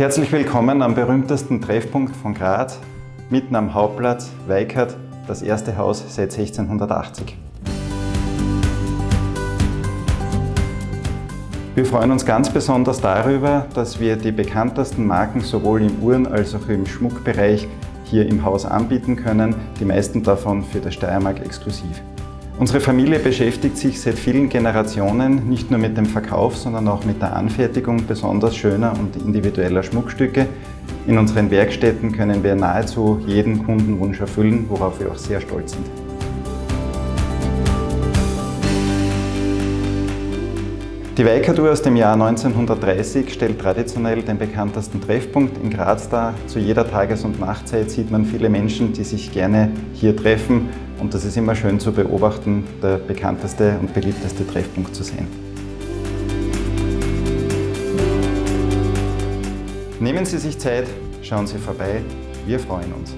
Herzlich willkommen am berühmtesten Treffpunkt von Graz, mitten am Hauptplatz, Weikert, das erste Haus seit 1680. Wir freuen uns ganz besonders darüber, dass wir die bekanntesten Marken sowohl im Uhren- als auch im Schmuckbereich hier im Haus anbieten können, die meisten davon für das Steiermark exklusiv. Unsere Familie beschäftigt sich seit vielen Generationen nicht nur mit dem Verkauf, sondern auch mit der Anfertigung besonders schöner und individueller Schmuckstücke. In unseren Werkstätten können wir nahezu jeden Kundenwunsch erfüllen, worauf wir auch sehr stolz sind. Die Weikatur aus dem Jahr 1930 stellt traditionell den bekanntesten Treffpunkt in Graz dar. Zu jeder Tages- und Nachtzeit sieht man viele Menschen, die sich gerne hier treffen und das ist immer schön zu beobachten, der bekannteste und beliebteste Treffpunkt zu sein. Nehmen Sie sich Zeit, schauen Sie vorbei, wir freuen uns.